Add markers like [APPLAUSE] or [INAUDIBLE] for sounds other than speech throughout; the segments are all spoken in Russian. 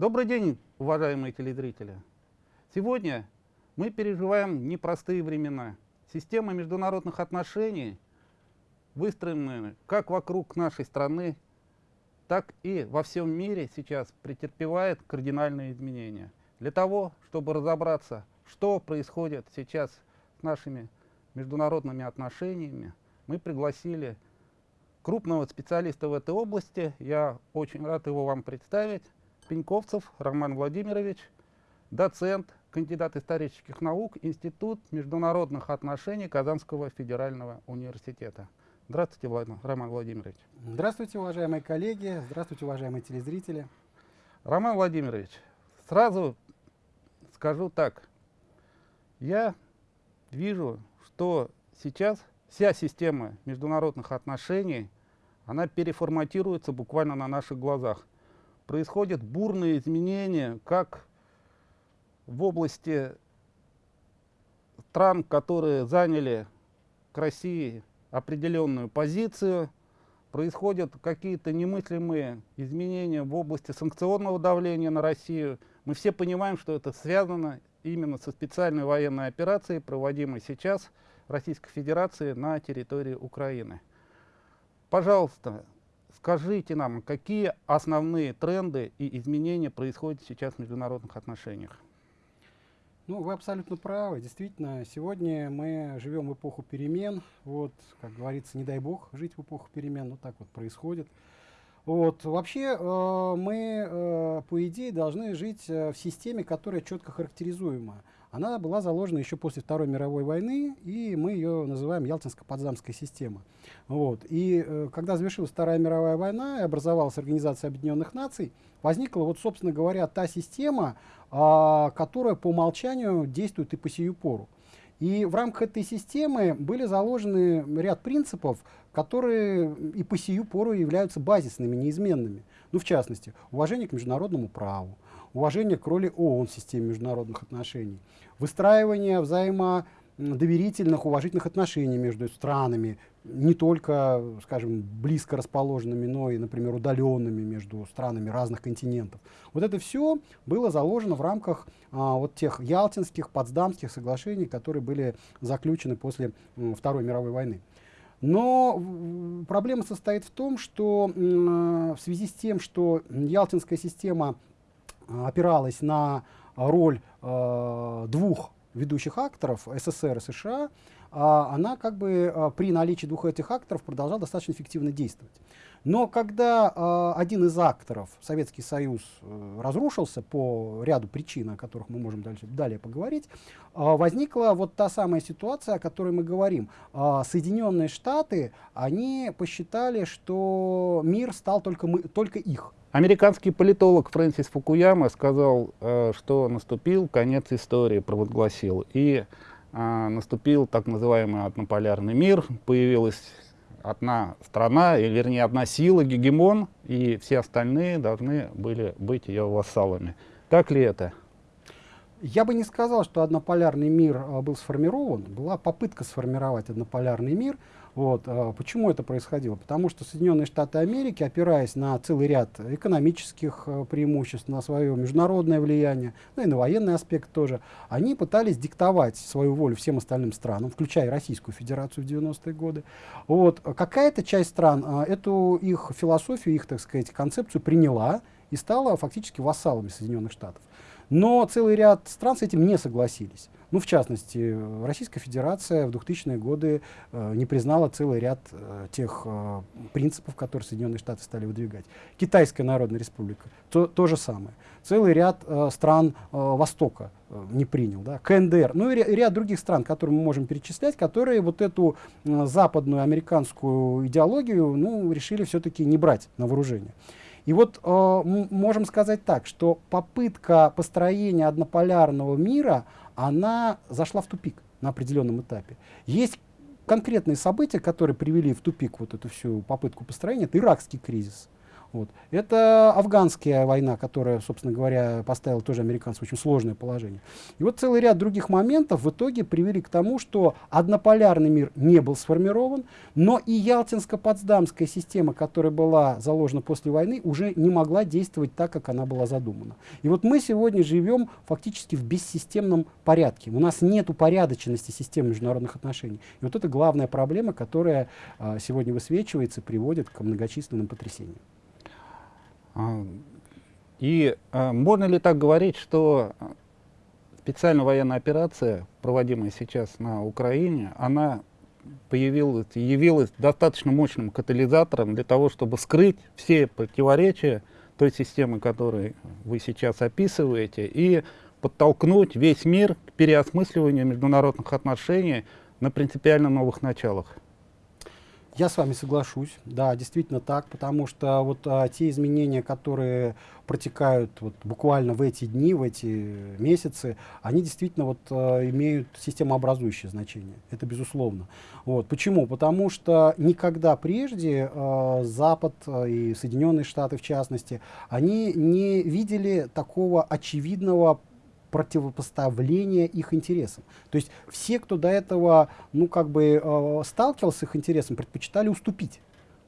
Добрый день, уважаемые телезрители. Сегодня мы переживаем непростые времена. Система международных отношений выстроена как вокруг нашей страны, так и во всем мире сейчас претерпевает кардинальные изменения. Для того, чтобы разобраться, что происходит сейчас с нашими международными отношениями, мы пригласили крупного специалиста в этой области. Я очень рад его вам представить. Пеньковцев Роман Владимирович, доцент, кандидат исторических наук, Институт международных отношений Казанского федерального университета. Здравствуйте, Влад... Роман Владимирович. Здравствуйте, уважаемые коллеги, здравствуйте, уважаемые телезрители. Роман Владимирович, сразу скажу так. Я вижу, что сейчас вся система международных отношений, она переформатируется буквально на наших глазах происходят бурные изменения как в области стран, которые заняли к России определенную позицию, происходят какие-то немыслимые изменения в области санкционного давления на Россию. Мы все понимаем, что это связано именно со специальной военной операцией, проводимой сейчас Российской Федерации на территории Украины. Пожалуйста, Скажите нам, какие основные тренды и изменения происходят сейчас в международных отношениях? Ну, вы абсолютно правы. Действительно, сегодня мы живем в эпоху перемен. Вот, как говорится, не дай бог жить в эпоху перемен, но так вот происходит. Вот. Вообще э, мы, э, по идее, должны жить э, в системе, которая четко характеризуема. Она была заложена еще после Второй мировой войны, и мы ее называем Ялтинско-Потсдамская система. Вот. И э, когда завершилась Вторая мировая война и образовалась Организация Объединенных Наций, возникла, вот, собственно говоря, та система, э, которая по умолчанию действует и по сию пору. И в рамках этой системы были заложены ряд принципов, которые и по сию пору являются базисными, неизменными. Ну, в частности, уважение к международному праву, уважение к роли ООН в системе международных отношений, выстраивание взаимодоверительных, уважительных отношений между странами, не только, скажем, близко расположенными, но и, например, удаленными между странами разных континентов. Вот это все было заложено в рамках а, вот тех ялтинских, потсдамских соглашений, которые были заключены после м, Второй мировой войны. Но проблема состоит в том, что в связи с тем, что Ялтинская система опиралась на роль э, двух ведущих акторов СССР и США, а, она как бы при наличии двух этих акторов продолжала достаточно эффективно действовать. Но когда один из акторов, Советский Союз, э, разрушился по ряду причин, о которых мы можем дальше, далее поговорить, возникла вот та самая ситуация, о которой мы говорим. Соединенные Штаты, они посчитали, что мир стал только, мы, только их. Американский политолог Фрэнсис Фукуяма сказал, э, что наступил конец истории, провозгласил. И э, наступил так называемый однополярный мир, появилась одна страна, или вернее одна сила, гегемон, и все остальные должны были быть ее вассалами. Так ли это? Я бы не сказал, что однополярный мир э, был сформирован. Была попытка сформировать однополярный мир. Вот. А почему это происходило? Потому что Соединенные Штаты Америки, опираясь на целый ряд экономических э, преимуществ, на свое международное влияние, ну и на военный аспект тоже, они пытались диктовать свою волю всем остальным странам, включая Российскую Федерацию в 90-е годы. Вот. Какая-то часть стран а, эту их философию, их, так сказать, концепцию приняла и стала фактически вассалами Соединенных Штатов. Но целый ряд стран с этим не согласились. Ну, в частности, Российская Федерация в 2000-е годы э, не признала целый ряд э, тех э, принципов, которые Соединенные Штаты стали выдвигать. Китайская Народная Республика то, то же самое. Целый ряд э, стран э, Востока э, не принял. Да? КНДР, ну и ряд других стран, которые мы можем перечислять, которые вот эту э, западную американскую идеологию ну, решили все-таки не брать на вооружение. И вот э, можем сказать так, что попытка построения однополярного мира – она зашла в тупик на определенном этапе. Есть конкретные события, которые привели в тупик вот эту всю попытку построения. Это иракский кризис. Вот. Это афганская война, которая, собственно говоря, поставила тоже американцев очень сложное положение. И вот целый ряд других моментов в итоге привели к тому, что однополярный мир не был сформирован, но и Ялтинско-Потсдамская система, которая была заложена после войны, уже не могла действовать так, как она была задумана. И вот мы сегодня живем фактически в бессистемном порядке. У нас нет упорядоченности системы международных отношений. И вот это главная проблема, которая а, сегодня высвечивается, приводит к многочисленным потрясениям. А, и а, можно ли так говорить, что специальная военная операция, проводимая сейчас на Украине, она появилась, явилась достаточно мощным катализатором для того, чтобы скрыть все противоречия той системы, которую вы сейчас описываете, и подтолкнуть весь мир к переосмысливанию международных отношений на принципиально новых началах? Я с вами соглашусь, да, действительно так, потому что вот а, те изменения, которые протекают вот буквально в эти дни, в эти месяцы, они действительно вот а, имеют системообразующее значение, это безусловно. Вот. Почему? Потому что никогда прежде а, Запад а, и Соединенные Штаты в частности, они не видели такого очевидного противопоставления их интересам. То есть все, кто до этого, ну, как бы э, сталкивался с их интересом, предпочитали уступить.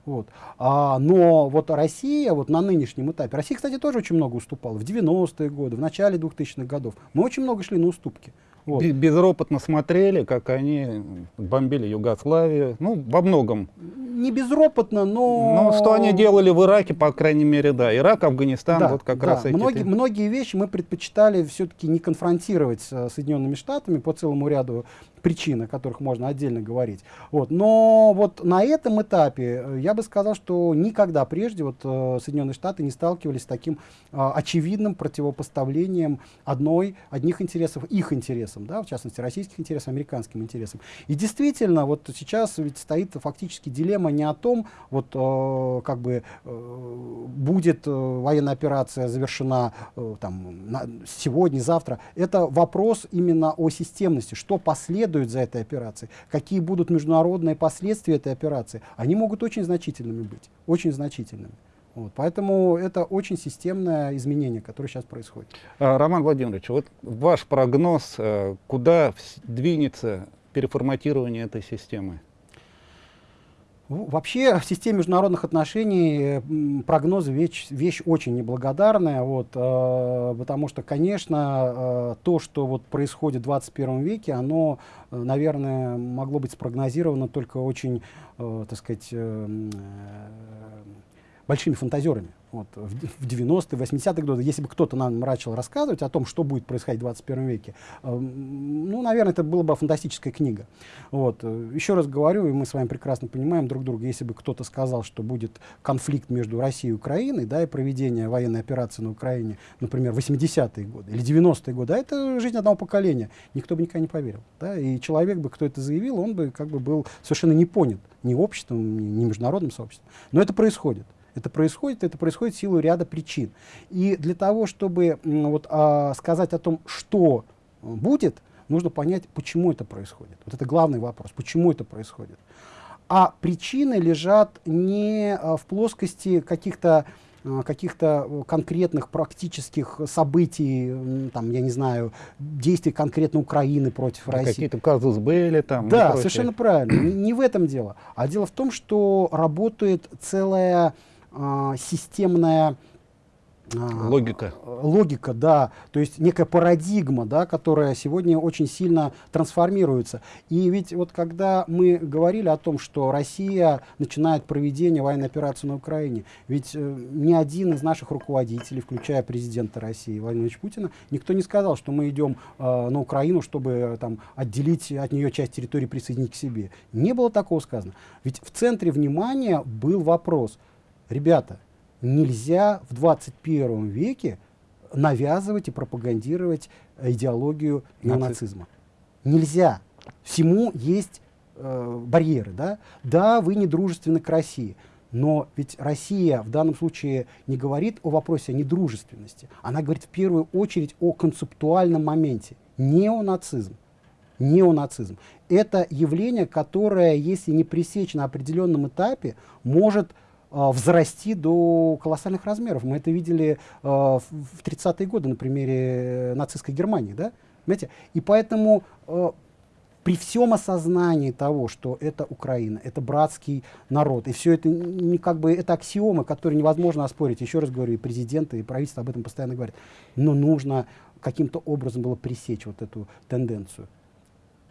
Вот. А, но вот Россия вот на нынешнем этапе, Россия, кстати, тоже очень много уступала в 90-е годы, в начале 2000-х годов. Мы очень много шли на уступки. Вот. Безропотно смотрели, как они бомбили Югославию, ну, во многом. Не безропотно, но... Ну, что они делали в Ираке, по крайней мере, да. Ирак, Афганистан, да, вот как да. раз эти... Многие, многие вещи мы предпочитали все-таки не конфронтировать с Соединенными Штатами по целому ряду причин, о которых можно отдельно говорить. Вот. Но вот на этом этапе э, я бы сказал, что никогда прежде вот, э, Соединенные Штаты не сталкивались с таким э, очевидным противопоставлением одной, одних интересов, их интересам, да, в частности, российских интересов, американским интересам. И действительно, вот сейчас ведь стоит фактически дилемма не о том, вот э, как бы э, будет э, военная операция завершена э, там, на, сегодня, завтра. Это вопрос именно о системности, что последует следует за этой операцией, какие будут международные последствия этой операции, они могут очень значительными быть, очень значительными. Вот, поэтому это очень системное изменение, которое сейчас происходит. А, Роман Владимирович, вот ваш прогноз, э, куда двинется переформатирование этой системы? Вообще в системе международных отношений прогнозы вещь, вещь очень неблагодарная, вот, э, потому что, конечно, э, то, что вот происходит в 21 веке, оно, э, наверное, могло быть спрогнозировано только очень, э, так сказать, э, большими фантазерами вот, в 90-е, 80-е годы, если бы кто-то нам начал рассказывать о том, что будет происходить в 21 веке, э, ну, наверное, это была бы фантастическая книга. Вот. Э, еще раз говорю, и мы с вами прекрасно понимаем друг друга, если бы кто-то сказал, что будет конфликт между Россией и Украиной, да, и проведение военной операции на Украине, например, в 80-е годы или 90-е годы, а это жизнь одного поколения, никто бы никогда не поверил. Да, и человек бы, кто это заявил, он бы как бы был совершенно не понят ни обществом, ни международным сообществом. Но это происходит. Это происходит, это происходит в силу ряда причин. И для того, чтобы вот, а, сказать о том, что будет, нужно понять, почему это происходит. Вот это главный вопрос, почему это происходит. А причины лежат не а, в плоскости каких-то а, каких-то конкретных практических событий, там, я не знаю, действий конкретно Украины против да, России. Какие-то казус были там. Да, совершенно правильно. Не, не в этом дело. А дело в том, что работает целая а, системная а, логика. Логика, да. То есть некая парадигма, да, которая сегодня очень сильно трансформируется. И ведь вот когда мы говорили о том, что Россия начинает проведение военной операции на Украине, ведь э, ни один из наших руководителей, включая президента России Владимира Путина, никто не сказал, что мы идем э, на Украину, чтобы э, там, отделить от нее часть территории, присоединить к себе. Не было такого сказано. Ведь в центре внимания был вопрос – Ребята, нельзя в 21 веке навязывать и пропагандировать идеологию неонацизма. Нельзя. Всему есть э, барьеры. Да? да, вы не дружественны к России. Но ведь Россия в данном случае не говорит о вопросе о недружественности. Она говорит в первую очередь о концептуальном моменте. Неонацизм. Неонацизм. Это явление, которое, если не пресечь на определенном этапе, может взрасти до колоссальных размеров. Мы это видели в 30-е годы на примере нацистской Германии. Да? Понимаете? И поэтому при всем осознании того, что это Украина, это братский народ, и все это не как бы это аксиомы, которые невозможно оспорить. Еще раз говорю, и президенты, и правительство об этом постоянно говорят. Но нужно каким-то образом было пресечь вот эту тенденцию.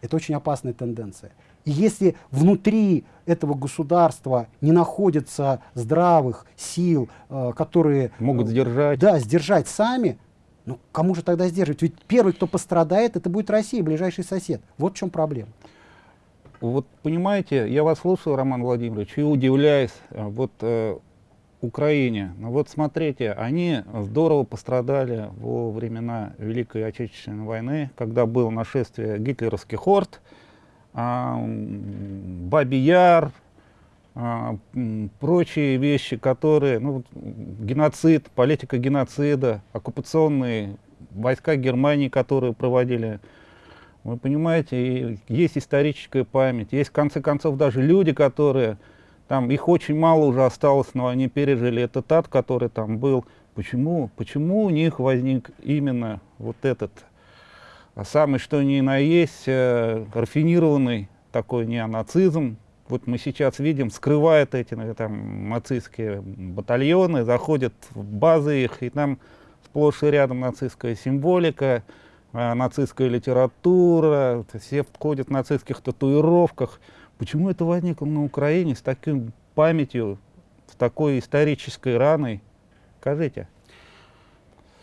Это очень опасная тенденция. И если внутри этого государства не находится здравых сил, э, которые могут сдержать, да, сдержать сами, ну, кому же тогда сдерживать? Ведь первый, кто пострадает, это будет Россия, ближайший сосед. Вот в чем проблема. Вот понимаете, я вас слушаю, Роман Владимирович, и удивляюсь, э, вот э, Украине. Ну вот смотрите, они здорово пострадали во времена Великой Отечественной войны, когда было нашествие гитлеровских орд, э, Бабий Яр, а, прочие вещи, которые, ну, геноцид, политика геноцида, оккупационные войска Германии, которые проводили. Вы понимаете, есть историческая память, есть в конце концов даже люди, которые, там их очень мало уже осталось, но они пережили этот ад, который там был. Почему, почему у них возник именно вот этот самый что ни на есть э, рафинированный такой неонацизм, вот мы сейчас видим, скрывают эти ну, там, нацистские батальоны, заходят в базы их, и там сплошь и рядом нацистская символика, э, нацистская литература, все входят в нацистских татуировках. Почему это возникло на Украине с такой памятью, с такой исторической раной? Скажите.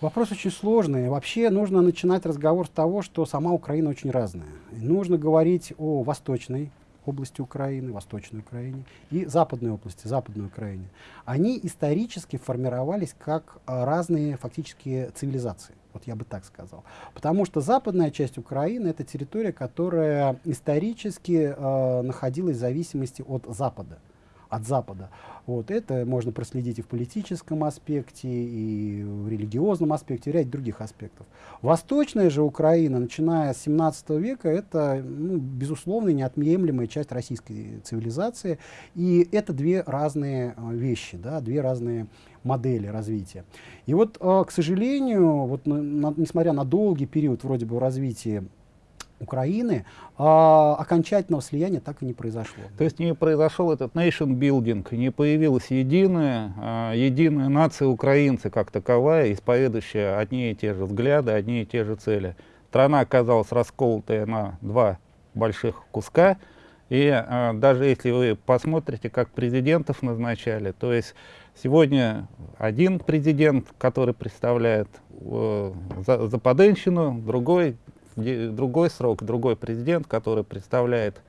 Вопрос очень сложный. Вообще нужно начинать разговор с того, что сама Украина очень разная. И нужно говорить о восточной области Украины, Восточной Украине, и Западной области, Западной Украине, они исторически формировались как а, разные фактически цивилизации. Вот я бы так сказал. Потому что западная часть Украины — это территория, которая исторически э, находилась в зависимости от Запада от Запада. Вот это можно проследить и в политическом аспекте, и в религиозном аспекте, и ряд других аспектов. Восточная же Украина, начиная с 17 века, это, ну, безусловно, неотъемлемая часть российской цивилизации. И это две разные э, вещи, да, две разные модели развития. И вот, э, к сожалению, вот на, несмотря на долгий период вроде бы развития Украины, а, окончательного слияния так и не произошло. То есть не произошел этот nation building, не появилась единая, а, единая нация украинцы как таковая, исповедующая одни и те же взгляды, одни и те же цели. Страна оказалась расколотая на два больших куска, и а, даже если вы посмотрите, как президентов назначали, то есть сегодня один президент, который представляет э, Западенщину, другой другой срок, другой президент, который представляет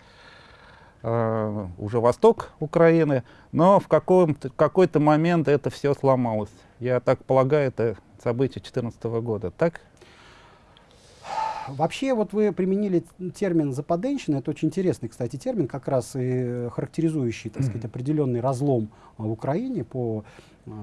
э, уже восток Украины, но в какой-то момент это все сломалось. Я так полагаю, это событие 2014 года, так? Вообще, вот вы применили термин «западенщина», это очень интересный, кстати, термин, как раз и характеризующий, так сказать, определенный разлом в Украине по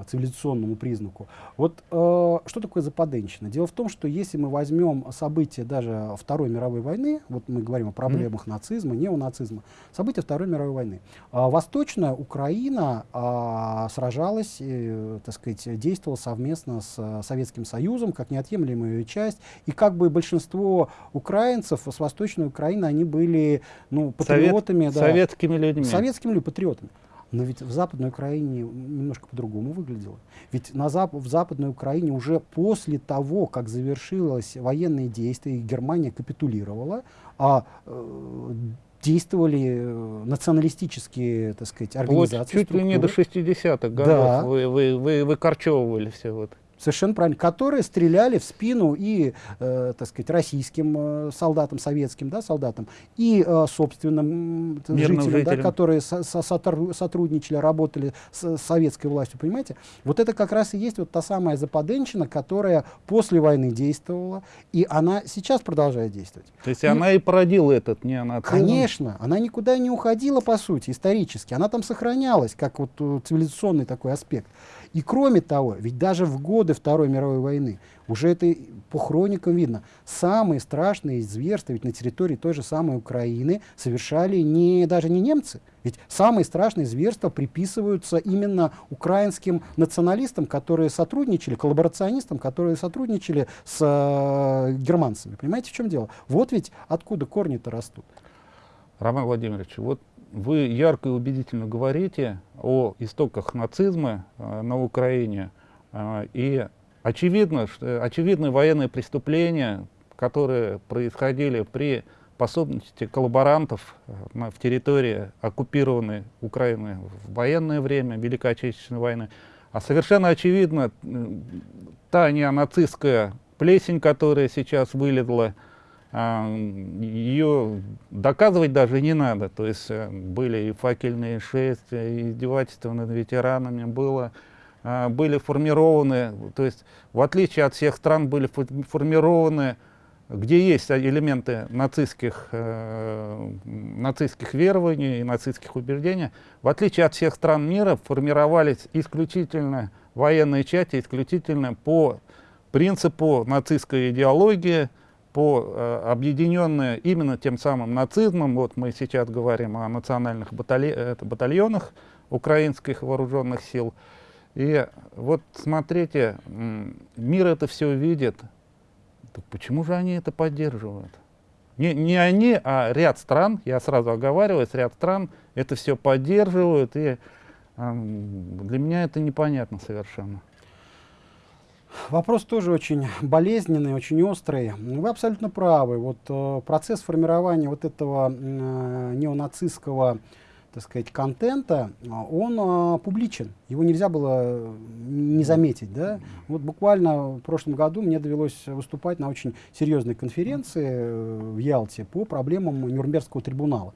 цивилизационному признаку. Вот э, что такое западенщина? Дело в том, что если мы возьмем события даже Второй мировой войны, вот мы говорим о проблемах mm -hmm. нацизма, неонацизма, события Второй мировой войны, э, Восточная Украина э, сражалась, э, так сказать, действовала совместно с э, Советским Союзом как неотъемлемая часть, и как бы большинство украинцев с Восточной Украины, они были ну, патриотами. Совет, да, советскими людьми. Советскими людьми, патриотами. Но ведь в Западной Украине немножко по-другому выглядело. Ведь на Зап в Западной Украине уже после того, как завершилось военные действия, и Германия капитулировала, а, э, действовали э, националистические, так сказать, организации. Вот чуть ли не до 60-х годов да. вы, вы, вы выкорчевывали все вот. Совершенно правильно. Которые стреляли в спину и, э, так сказать, российским э, солдатам, советским да, солдатам, и э, собственным э, жителям, жителям. Да, которые со со сотрудничали, работали с советской властью, понимаете? Вот это как раз и есть вот та самая западенщина, которая после войны действовала, и она сейчас продолжает действовать. То есть и, она и породила этот неонацизм? Конечно. Она никуда не уходила, по сути, исторически. Она там сохранялась, как вот э, цивилизационный такой аспект. И кроме того, ведь даже в годы Второй мировой войны, уже это по хроникам видно, самые страшные зверства ведь на территории той же самой Украины совершали не, даже не немцы. Ведь самые страшные зверства приписываются именно украинским националистам, которые сотрудничали, коллаборационистам, которые сотрудничали с э, германцами. Понимаете, в чем дело? Вот ведь откуда корни-то растут. Роман Владимирович, вот вы ярко и убедительно говорите о истоках нацизма э, на Украине, э, и очевидно, что, очевидны военные преступления, которые происходили при пособности коллаборантов э, в территории оккупированной Украины в военное время, Великой Отечественной войны. А совершенно очевидно, та неонацистская плесень, которая сейчас вылезла ее доказывать даже не надо. То есть э, были и факельные шествия, и издевательства над ветеранами, было, а, были формированы, то есть в отличие от всех стран были формированы, где есть элементы нацистских, э, нацистских верований и нацистских убеждений, в отличие от всех стран мира формировались исключительно военные части, исключительно по принципу нацистской идеологии, по э, объединенные именно тем самым нацизмом, вот мы сейчас говорим о национальных батальон, это, батальонах украинских вооруженных сил, и вот смотрите, мир это все видит, так почему же они это поддерживают? Не, не они, а ряд стран, я сразу оговариваюсь, ряд стран это все поддерживают, и э, для меня это непонятно совершенно. Вопрос тоже очень болезненный, очень острый. Вы абсолютно правы. Вот э, процесс формирования вот этого э, неонацистского так сказать, контента, он э, публичен. Его нельзя было не заметить. Да? Вот буквально в прошлом году мне довелось выступать на очень серьезной конференции э, в Ялте по проблемам Нюрнбергского трибунала.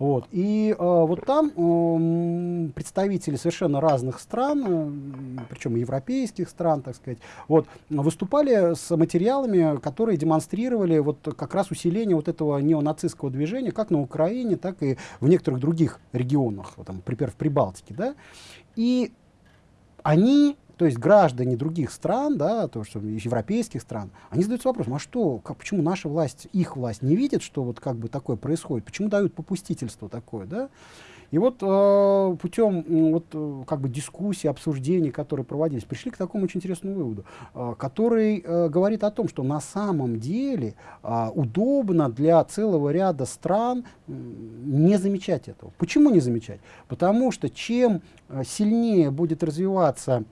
Вот. И э, вот там э, представители совершенно разных стран, э, причем европейских стран, так сказать, вот, выступали с материалами, которые демонстрировали вот как раз усиление вот этого неонацистского движения как на Украине, так и в некоторых других регионах, вот, там, например, в Прибалтике. Да? И они то есть граждане других стран, да, то, что европейских стран, они задаются вопросом, а что, как, почему наша власть, их власть не видит, что вот как бы такое происходит, почему дают попустительство такое, да? И вот э, путем э, вот, э, как бы дискуссий, обсуждений, которые проводились, пришли к такому очень интересному выводу, э, который э, говорит о том, что на самом деле э, удобно для целого ряда стран э, не замечать этого. Почему не замечать? Потому что чем э, сильнее будет развиваться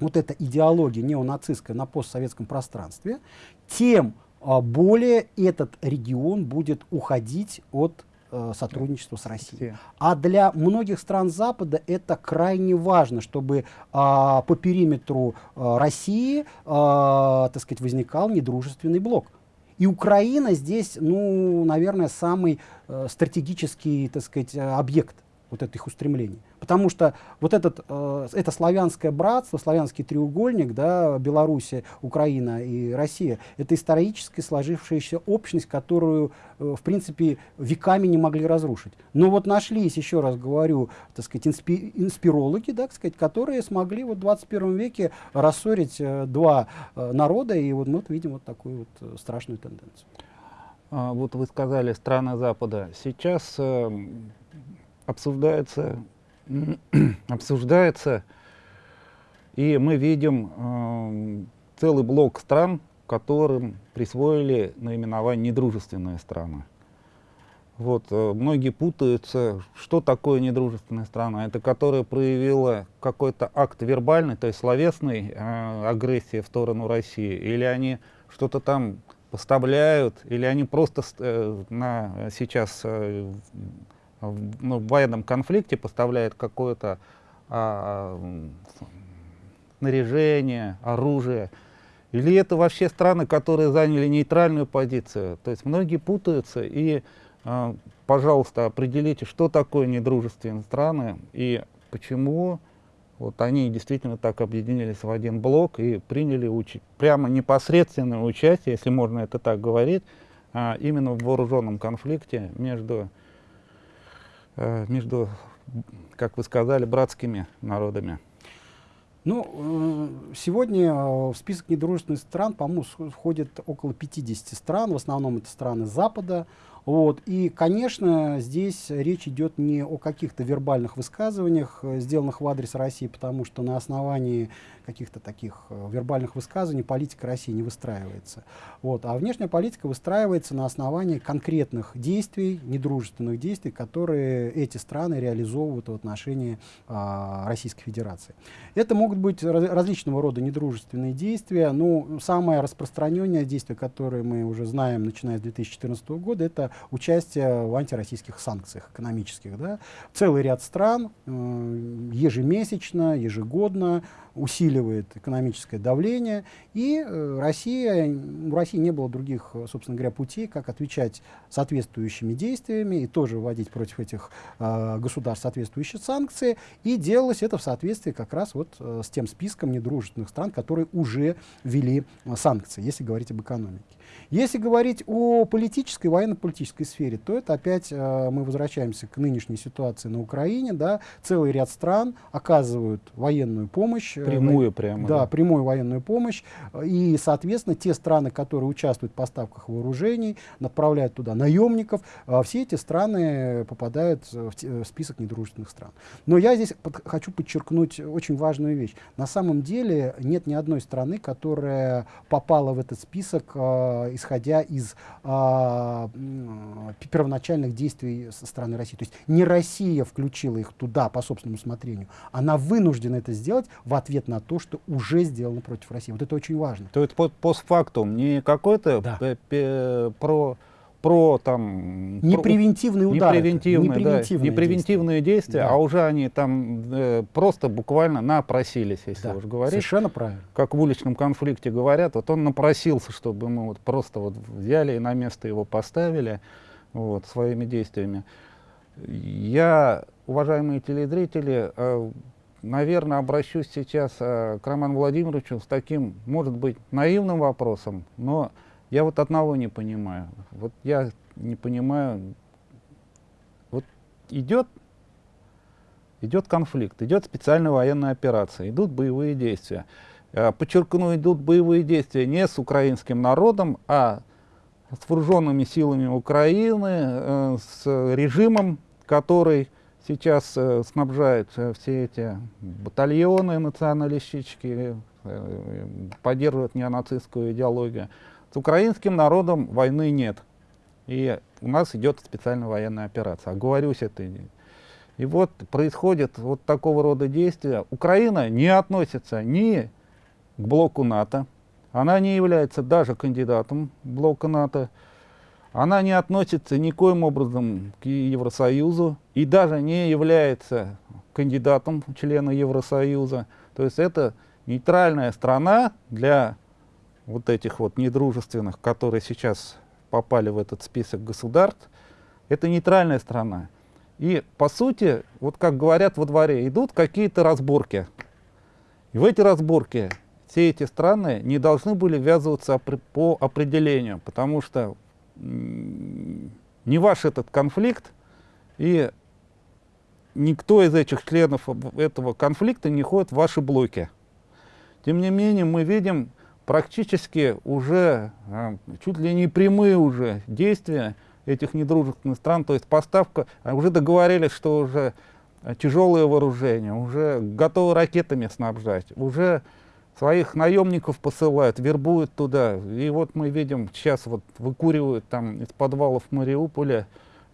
вот эта идеология неонацистская на постсоветском пространстве, тем а, более этот регион будет уходить от э, сотрудничества с Россией. А для многих стран Запада это крайне важно, чтобы а, по периметру а, России, а, так сказать, возникал недружественный блок. И Украина здесь, ну, наверное, самый э, стратегический, так сказать, объект вот этих устремлений. Потому что вот этот, э, это славянское братство, славянский треугольник, да, Белоруссия, Украина и Россия, это исторически сложившаяся общность, которую, э, в принципе, веками не могли разрушить. Но вот нашлись, еще раз говорю, так сказать, инспи инспирологи, да, так сказать, которые смогли вот в 21 веке рассорить э, два э, народа, и вот мы вот видим вот такую вот э, страшную тенденцию. А, вот вы сказали страны Запада. Сейчас э, обсуждается, [CLEARS THROAT] обсуждается, и мы видим э, целый блок стран, которым присвоили наименование недружественные страны. Вот, э, многие путаются, что такое недружественная страна. Это которая проявила какой-то акт вербальный, то есть словесной э, агрессии в сторону России, или они что-то там поставляют, или они просто э, на, сейчас э, ну, в военном конфликте поставляет какое-то а, снаряжение, оружие. Или это вообще страны, которые заняли нейтральную позицию. То есть многие путаются. И, а, пожалуйста, определите, что такое недружественные страны и почему вот они действительно так объединились в один блок и приняли прямо непосредственное участие, если можно это так говорить, а, именно в вооруженном конфликте между между, как вы сказали, братскими народами? Ну, э, сегодня э, в список недружественных стран, по-моему, входит около 50 стран, в основном это страны Запада, вот. И, конечно, здесь речь идет не о каких-то вербальных высказываниях, э, сделанных в адрес России, потому что на основании каких-то таких э, вербальных высказываний политика России не выстраивается. Вот. А внешняя политика выстраивается на основании конкретных действий, недружественных действий, которые эти страны реализовывают в отношении а, Российской Федерации. Это могут быть раз, различного рода недружественные действия. Ну, самое распространенное действие, которое мы уже знаем, начиная с 2014 года, это участие в антироссийских санкциях экономических. Да? Целый ряд стран э, ежемесячно, ежегодно усиливает экономическое давление, и э, Россия, у России не было других, э, собственно говоря, путей, как отвечать соответствующими действиями и тоже вводить против этих э, государств соответствующие санкции, и делалось это в соответствии как раз вот э, с тем списком недружественных стран, которые уже ввели санкции, если говорить об экономике. Если говорить о политической, военно-политической сфере, то это опять э, мы возвращаемся к нынешней ситуации на Украине. Да, целый ряд стран оказывают военную помощь. Э, прямую прямо. Да, да, прямую военную помощь. И, соответственно, те страны, которые участвуют в поставках вооружений, направляют туда наемников, э, все эти страны попадают в, в список недружественных стран. Но я здесь под, хочу подчеркнуть очень важную вещь. На самом деле нет ни одной страны, которая попала в этот список э, исходя из а, первоначальных действий со стороны России. То есть не Россия включила их туда по собственному усмотрению, она вынуждена это сделать в ответ на то, что уже сделано против России. Вот это очень важно. То есть постфактум, не какой-то да. про про там не превентивные удары, не превентивные, не превентивные, да, не превентивные действия, действия да. а уже они там э, просто буквально напросились, если да, уж говорить. Совершенно правильно. Как в уличном конфликте говорят, вот он напросился, чтобы мы вот просто вот взяли и на место его поставили вот, своими действиями. Я, уважаемые телезрители, э, наверное, обращусь сейчас э, к Роману Владимировичу с таким, может быть, наивным вопросом, но я вот одного не понимаю. Вот я не понимаю. Вот идет, идет конфликт, идет специальная военная операция, идут боевые действия. А, подчеркну, идут боевые действия не с украинским народом, а с вооруженными силами Украины, э, с режимом, который сейчас э, снабжает э, все эти батальоны националистические, поддерживает неонацистскую идеологию. С украинским народом войны нет. И у нас идет специальная военная операция. Оговорюсь это. И вот происходит вот такого рода действия. Украина не относится ни к блоку НАТО, она не является даже кандидатом блока НАТО, она не относится никоим образом к Евросоюзу и даже не является кандидатом члена Евросоюза. То есть это нейтральная страна для вот этих вот недружественных, которые сейчас попали в этот список государств, это нейтральная страна. И, по сути, вот как говорят во дворе, идут какие-то разборки. И в эти разборки все эти страны не должны были ввязываться по определению, потому что не ваш этот конфликт, и никто из этих членов этого конфликта не ходит в ваши блоки. Тем не менее, мы видим практически уже а, чуть ли не прямые уже действия этих недружественных стран, то есть поставка, а, уже договорились, что уже тяжелое вооружение, уже готовы ракетами снабжать, уже своих наемников посылают, вербуют туда. И вот мы видим, сейчас вот выкуривают там из подвалов Мариуполя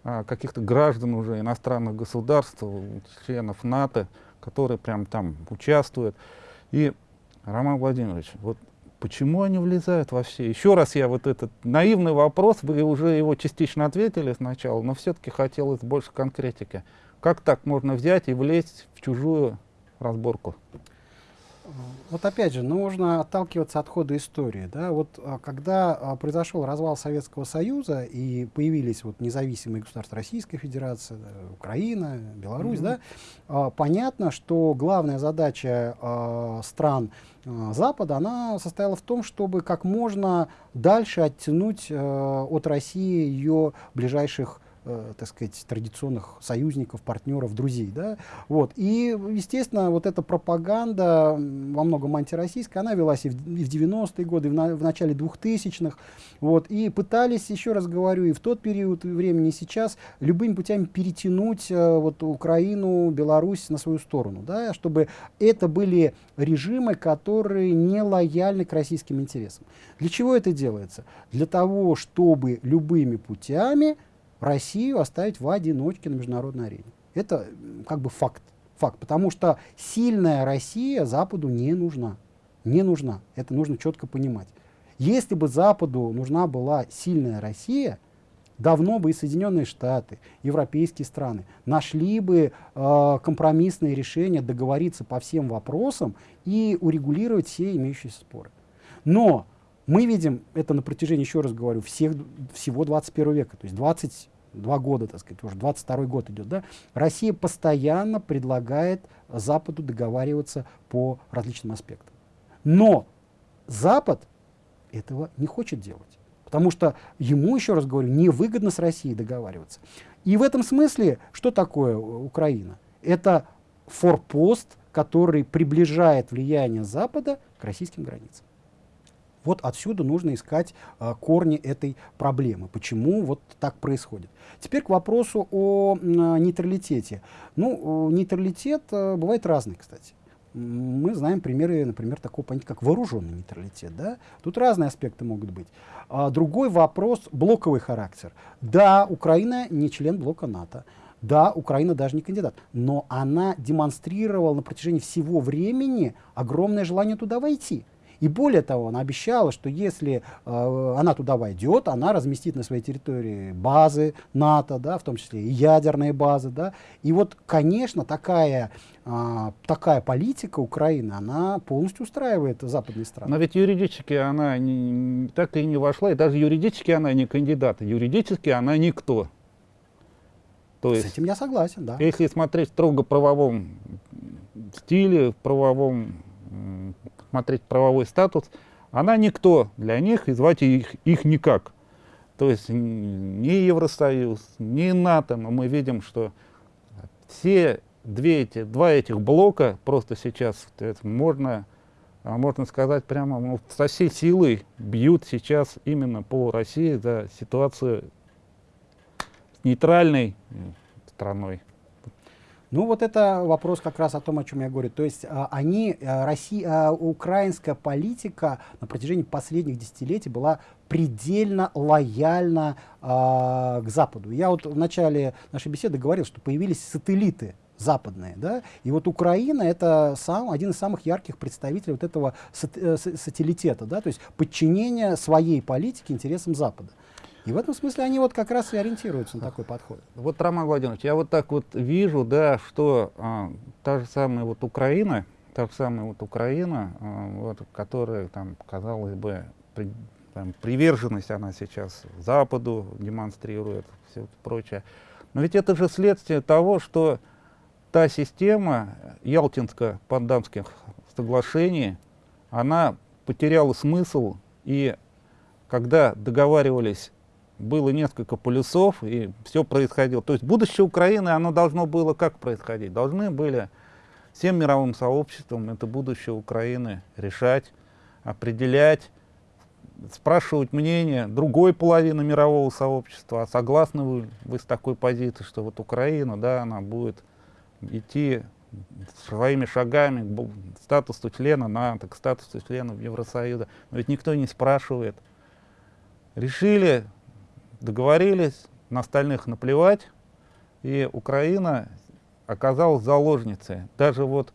а, каких-то граждан уже иностранных государств, членов НАТО, которые прям там участвуют. И, Роман Владимирович, вот Почему они влезают во все? Еще раз я вот этот наивный вопрос, вы уже его частично ответили сначала, но все-таки хотелось больше конкретики. Как так можно взять и влезть в чужую разборку? Вот опять же, нужно отталкиваться от хода истории. Да? Вот, а, когда а, произошел развал Советского Союза и появились вот, независимые государства Российской Федерации, Украина, Беларусь, mm -hmm. да, а, понятно, что главная задача стран Запада, она состояла в том, чтобы как можно дальше оттянуть от России ее ближайших э, так сказать, традиционных союзников, партнеров, друзей. Да? Вот. И, естественно, вот эта пропаганда, во многом антироссийская, она велась и в, и в 90-е годы, и в начале 2000-х. Вот. И пытались, еще раз говорю, и в тот период времени, и сейчас, любыми путями перетянуть э, вот, Украину, Беларусь на свою сторону, да? чтобы это были режимы, которые не лояльны к российским интересам. Для чего это делается? Для того, чтобы любыми путями Россию оставить в одиночке на международной арене. Это как бы факт. Факт, потому что сильная Россия Западу не нужна. Не нужна. Это нужно четко понимать. Если бы Западу нужна была сильная Россия, давно бы и Соединенные Штаты, европейские страны нашли бы э, компромиссные решения, договориться по всем вопросам и урегулировать все имеющиеся споры. Но мы видим это на протяжении, еще раз говорю, всех, всего 21 века, то есть 22 года, так сказать, уже 22 год идет, да, Россия постоянно предлагает Западу договариваться по различным аспектам. Но Запад этого не хочет делать. Потому что ему, еще раз говорю, невыгодно с Россией договариваться. И в этом смысле, что такое Украина? Это форпост, который приближает влияние Запада к российским границам. Вот отсюда нужно искать э, корни этой проблемы. Почему вот так происходит? Теперь к вопросу о э, нейтралитете. Ну, нейтралитет э, бывает разный, кстати. Мы знаем примеры, например, такого понятия, как вооруженный нейтралитет. Да? Тут разные аспекты могут быть. А другой вопрос — блоковый характер. Да, Украина не член блока НАТО. Да, Украина даже не кандидат, но она демонстрировала на протяжении всего времени огромное желание туда войти. И более того, она обещала, что если э, она туда войдет, она разместит на своей территории базы НАТО, да, в том числе и ядерные базы. Да. И вот, конечно, такая, э, такая политика Украины, она полностью устраивает западные страны. Но ведь юридически она не, так и не вошла, и даже юридически она не кандидат, юридически она никто. То есть, С этим я согласен, да. Если смотреть строго правовом стиле, в правовом смотреть правовой статус, она никто для них, и звать их, их никак. То есть ни Евросоюз, ни НАТО, но мы видим, что все две эти, два этих блока просто сейчас можно, а можно сказать, прямо ну, со всей силой бьют сейчас именно по России за ситуацию с нейтральной страной. Ну вот это вопрос как раз о том, о чем я говорю. То есть а, они, а, Россия, а, украинская политика на протяжении последних десятилетий была предельно лояльна а, к Западу. Я вот в начале нашей беседы говорил, что появились сателлиты западные. Да? И вот Украина это сам, один из самых ярких представителей вот этого сат, э, сателлитета, да? то есть подчинения своей политики интересам Запада. И в этом смысле они вот как раз и ориентируются на такой подход. Вот, Роман Владимирович, я вот так вот вижу, да, что а, та же самая вот Украина, та же самая вот Украина, а, вот, которая там, казалось бы, при, там, приверженность она сейчас Западу демонстрирует, все прочее. Но ведь это же следствие того, что та система Ялтинско-Пандамских соглашений, она потеряла смысл, и когда договаривались было несколько полюсов, и все происходило. То есть будущее Украины, оно должно было как происходить? Должны были всем мировым сообществом это будущее Украины решать, определять, спрашивать мнение другой половины мирового сообщества, а согласны вы, вы с такой позицией, что вот Украина, да, она будет идти своими шагами к статусу члена НАТО, к статусу члена Евросоюза. Но ведь никто не спрашивает. Решили договорились, на остальных наплевать, и Украина оказалась заложницей. Даже вот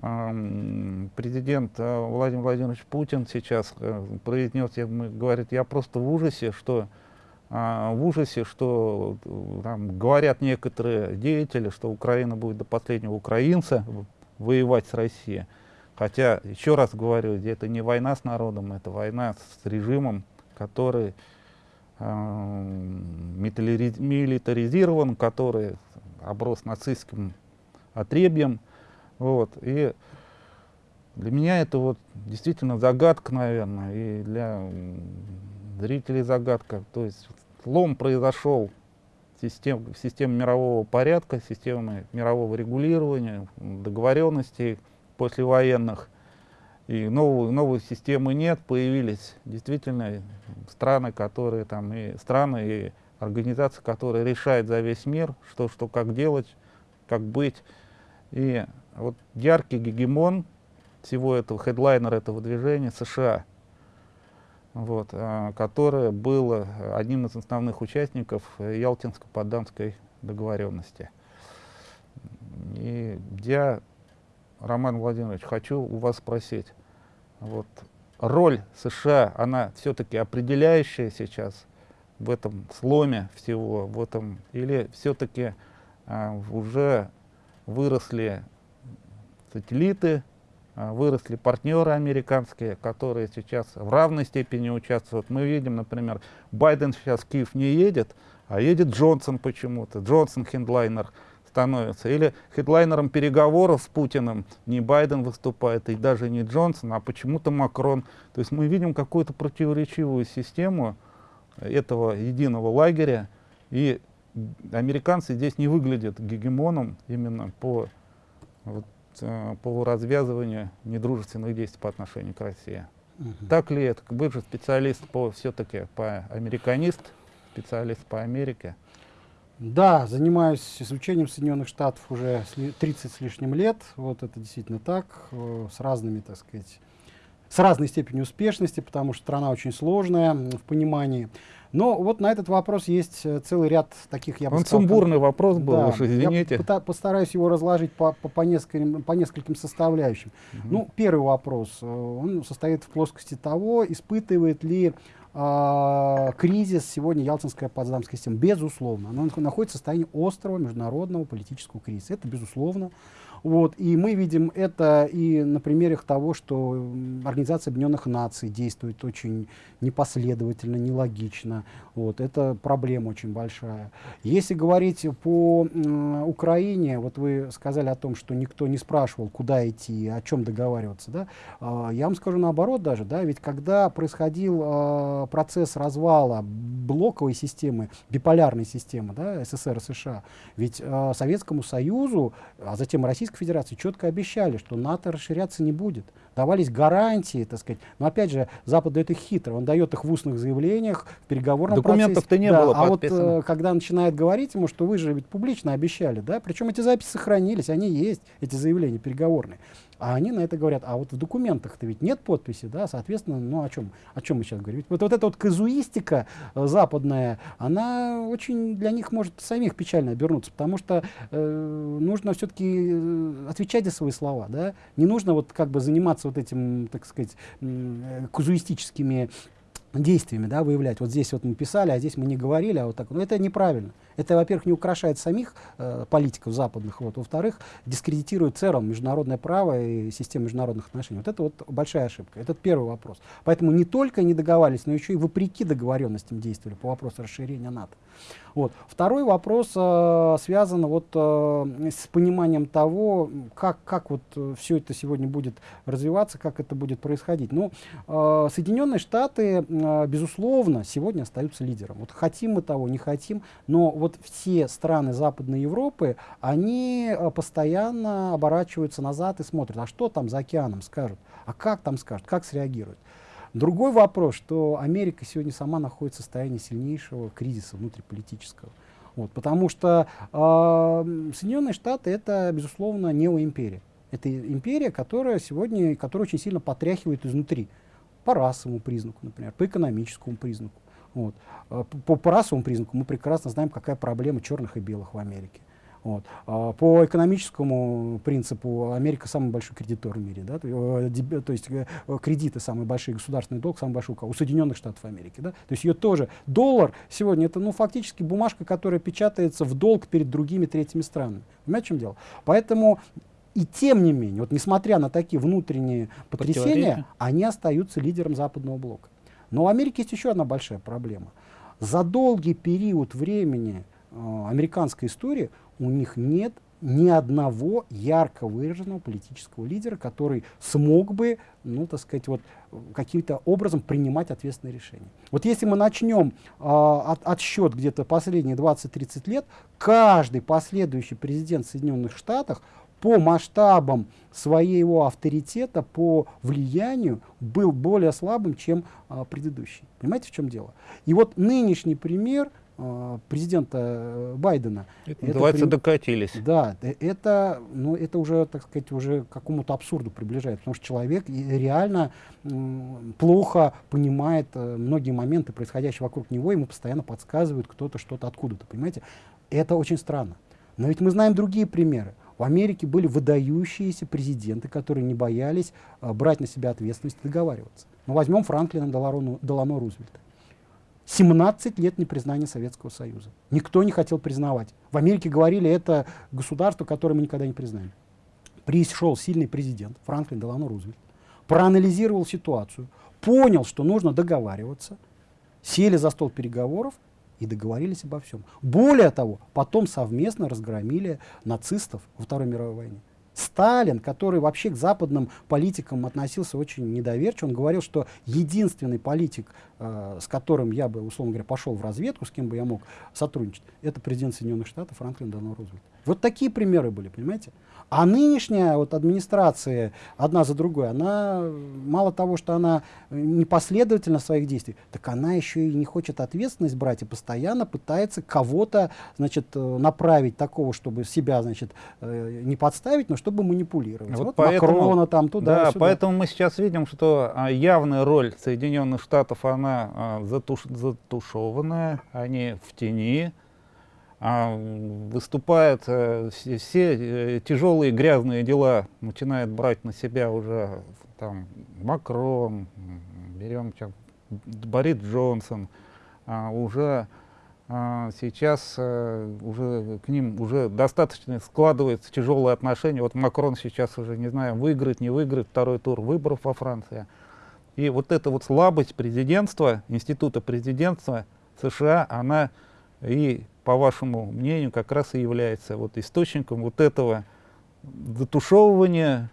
э, президент э, Владимир Владимирович Путин сейчас э, произнес, я, говорит, я просто в ужасе, что э, в ужасе, что э, там, говорят некоторые деятели, что Украина будет до последнего украинца воевать с Россией. Хотя, еще раз говорю, это не война с народом, это война с режимом, который милитаризирован, который оброс нацистским отребьем. Вот. И для меня это вот действительно загадка, наверное, и для зрителей загадка. То есть слом произошел систем, системы мирового порядка, системы мирового регулирования, договоренностей послевоенных. И новую, новой системы нет, появились действительно страны, которые там, и страны, и организации, которые решают за весь мир, что, что как делать, как быть. И вот яркий гегемон всего этого, хедлайнер этого движения США, вот, а, которое было одним из основных участников Ялтинско-Подданской договоренности. И я, Роман Владимирович, хочу у вас спросить, вот, роль США, она все-таки определяющая сейчас в этом сломе всего, в этом, или все-таки а, уже выросли сателлиты, а, выросли партнеры американские, которые сейчас в равной степени участвуют. Мы видим, например, Байден сейчас в Киев не едет, а едет Джонсон почему-то, Джонсон хендлайнер становится. Или хедлайнером переговоров с Путиным не Байден выступает, и даже не Джонсон, а почему-то Макрон. То есть мы видим какую-то противоречивую систему этого единого лагеря, и американцы здесь не выглядят гегемоном именно по, вот, э, по развязыванию недружественных действий по отношению к России. Угу. Так ли это? Бывший специалист по все-таки по американист, специалист по Америке. Да, занимаюсь изучением Соединенных Штатов уже 30 с лишним лет. Вот это действительно так, э, с разными, так сказать, с разной степенью успешности, потому что страна очень сложная в понимании. Но вот на этот вопрос есть э, целый ряд таких, я бы Он сказал... сумбурный вопрос был, да, уж извините. Я постараюсь его разложить по, по, по, нескольким, по нескольким составляющим. Угу. Ну, первый вопрос, э, он состоит в плоскости того, испытывает ли э, кризис сегодня Ялтинская Потсдамская система. Безусловно, она находится в состоянии острого международного политического кризиса. Это безусловно. Вот, и мы видим это и на примерах того, что Организация Объединенных Наций действует очень непоследовательно, нелогично. Вот, это проблема очень большая. Если говорить по э, Украине, вот вы сказали о том, что никто не спрашивал, куда идти, о чем договариваться. Да? Э, я вам скажу наоборот даже, да, ведь когда происходил э, процесс развала блоковой системы, биполярной системы да, СССР и США, ведь э, Советскому Союзу, а затем Российской Федерации четко обещали, что НАТО расширяться не будет давались гарантии, так сказать. Но опять же, Запад дает их хитро, он дает их в устных заявлениях, в переговорном Документов-то не да, было А вот э, когда начинает говорить ему, что вы же ведь публично обещали, да, причем эти записи сохранились, они есть, эти заявления переговорные. А они на это говорят, а вот в документах-то ведь нет подписи, да, соответственно, ну о чем, о чем мы сейчас говорим? Вот, вот эта вот казуистика э, западная, она очень для них может самих печально обернуться, потому что э, нужно все-таки э, отвечать за свои слова, да, не нужно вот как бы заниматься вот этим, так сказать, э, казуистическими действиями, да, выявлять. Вот здесь вот мы писали, а здесь мы не говорили, а вот так. Но это неправильно. Это, во-первых, не украшает самих э, политиков западных, вот, во-вторых, дискредитирует целом международное право и систему международных отношений. Вот это вот большая ошибка. Это первый вопрос. Поэтому не только не договаривались, но еще и вопреки договоренностям действовали по вопросу расширения НАТО. Вот. Второй вопрос э, связан вот, э, с пониманием того, как, как вот э, все это сегодня будет развиваться, как это будет происходить. Ну, э, Соединенные Штаты, э, безусловно, сегодня остаются лидером. Вот хотим мы того, не хотим, но вот все страны Западной Европы, они э, постоянно оборачиваются назад и смотрят, а что там за океаном скажут, а как там скажут, как среагируют. Другой вопрос, что Америка сегодня сама находится в состоянии сильнейшего кризиса внутриполитического. Вот, потому что э, Соединенные Штаты это, безусловно, неоимперия. Это империя, которая сегодня, которая очень сильно потряхивает изнутри. По расовому признаку, например, по экономическому признаку. Вот. По, по расовому признаку мы прекрасно знаем, какая проблема черных и белых в Америке. Вот. А по экономическому принципу Америка самый большой кредитор в мире, да, то, э, есть э, кредиты самый большой, государственный долг самый большой у Соединенных Штатов Америки. Да? То есть ее тоже доллар сегодня это ну, фактически бумажка, которая печатается в долг перед другими третьими странами. Понимаете, в чем дело? Поэтому и тем не менее, вот несмотря на такие внутренние потрясения, они остаются лидером западного блока. Но у Америки есть еще одна большая проблема. За долгий период времени э, американской истории у них нет ни одного ярко выраженного политического лидера, который смог бы, ну, так сказать, вот каким-то образом принимать ответственные решения. Вот если мы начнем э, от, отсчет где-то последние 20-30 лет, каждый последующий президент Соединенных Штатов по масштабам своего авторитета, по влиянию был более слабым, чем э, предыдущий. Понимаете, в чем дело? И вот нынешний пример – Э, президента э, Байдена. Это, называется, при... докатились. Да, э, это, ну, это уже, так сказать, уже к какому-то абсурду приближает, потому что человек реально плохо понимает многие моменты, происходящие вокруг него, ему постоянно подсказывают кто-то что-то откуда-то, понимаете? Это очень странно. Но ведь мы знаем другие примеры. В Америке были выдающиеся президенты, которые не боялись э, брать на себя ответственность и договариваться. Ну, возьмем Франклина Делано, Делано Рузвельта. 17 лет непризнания Советского Союза. Никто не хотел признавать. В Америке говорили, это государство, которое мы никогда не признаем. Пришел сильный президент Франклин Делано Рузвельт, проанализировал ситуацию, понял, что нужно договариваться, сели за стол переговоров и договорились обо всем. Более того, потом совместно разгромили нацистов во Второй мировой войне. Сталин, который вообще к западным политикам относился очень недоверчиво, он говорил, что единственный политик, э, с которым я бы, условно говоря, пошел в разведку, с кем бы я мог сотрудничать, это президент Соединенных Штатов Франклин Делано Рузвельт. Вот такие примеры были, понимаете? А нынешняя вот администрация, одна за другой, она, мало того, что она непоследовательна в своих действиях, так она еще и не хочет ответственность брать и постоянно пытается кого-то, значит, э, направить такого, чтобы себя, значит, э, не подставить, но чтобы манипулировать. Вот, вот поэтому, Макрона там туда Да, поэтому мы сейчас видим, что а, явная роль Соединенных Штатов, она а, затуш, затушеванная, они в тени, а, выступает, э, все, все э, тяжелые грязные дела начинает брать на себя уже там Макрон, берем Борис Джонсон, а, уже а, сейчас а, уже к ним уже достаточно складывается тяжелые отношения. Вот Макрон сейчас уже, не знаю, выиграет, не выиграет второй тур выборов во Франции. И вот эта вот слабость президентства, института президентства США, она и по вашему мнению, как раз и является вот источником вот этого затушевывания,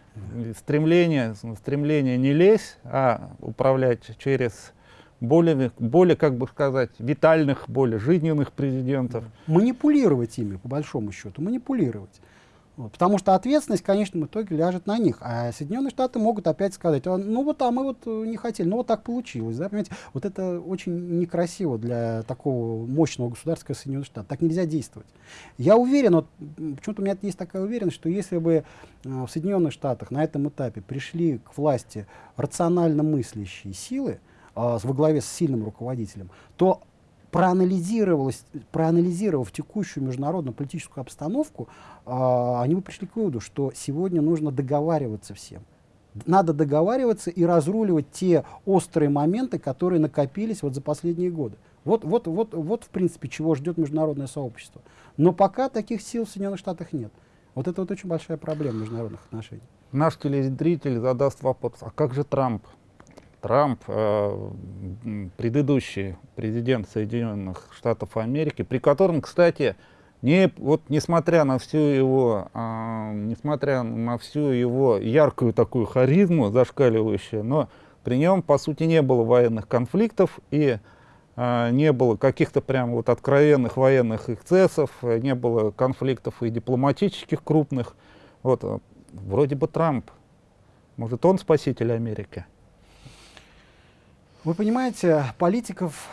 стремления, стремления не лезть, а управлять через более, более, как бы сказать, витальных, более жизненных президентов. Манипулировать ими, по большому счету, манипулировать. Вот, потому что ответственность в конечном итоге ляжет на них. А Соединенные Штаты могут опять сказать, «А, ну вот, а мы вот э, не хотели, ну вот так получилось. Да, понимаете? Вот это очень некрасиво для такого мощного государства, как Соединенные Штаты. Так нельзя действовать. Я уверен, вот, почему-то у меня есть такая уверенность, что если бы э, в Соединенных Штатах на этом этапе пришли к власти рационально мыслящие силы, э, во главе с сильным руководителем, то проанализировалось, проанализировав текущую международную политическую обстановку, э, они бы пришли к выводу, что сегодня нужно договариваться всем. Надо договариваться и разруливать те острые моменты, которые накопились вот за последние годы. Вот, вот, вот, вот в принципе, чего ждет международное сообщество. Но пока таких сил в Соединенных Штатах нет. Вот это вот очень большая проблема международных отношений. Наш телезритель задаст вопрос, а как же Трамп? Трамп, э, предыдущий президент Соединенных Штатов Америки, при котором, кстати, не, вот, несмотря на всю его, э, несмотря на всю его яркую такую харизму, зашкаливающую, но при нем, по сути, не было военных конфликтов и э, не было каких-то прям вот откровенных военных эксцессов, не было конфликтов и дипломатических крупных. Вот, э, вроде бы Трамп, может, он спаситель Америки? Вы понимаете, политиков